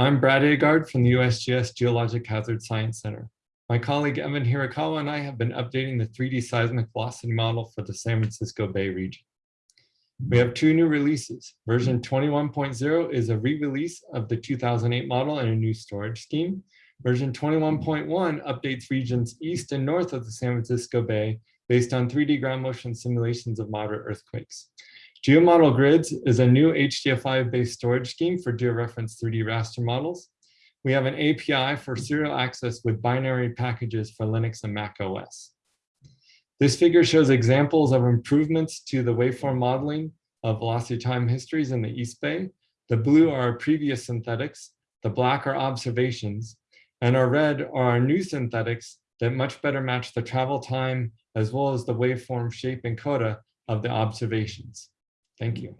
I'm Brad Aagaard from the USGS Geologic Hazard Science Center. My colleague Evan Hirakawa and I have been updating the 3D seismic velocity model for the San Francisco Bay region. We have two new releases. Version 21.0 is a re-release of the 2008 model and a new storage scheme. Version 21.1 updates regions east and north of the San Francisco Bay based on 3D ground motion simulations of moderate earthquakes. GeoModel Grids is a new HDF5-based storage scheme for georeference 3D raster models. We have an API for serial access with binary packages for Linux and Mac OS. This figure shows examples of improvements to the waveform modeling of velocity time histories in the East Bay. The blue are our previous synthetics, the black are observations, and our red are our new synthetics that much better match the travel time as well as the waveform shape and coda of the observations. Thank you.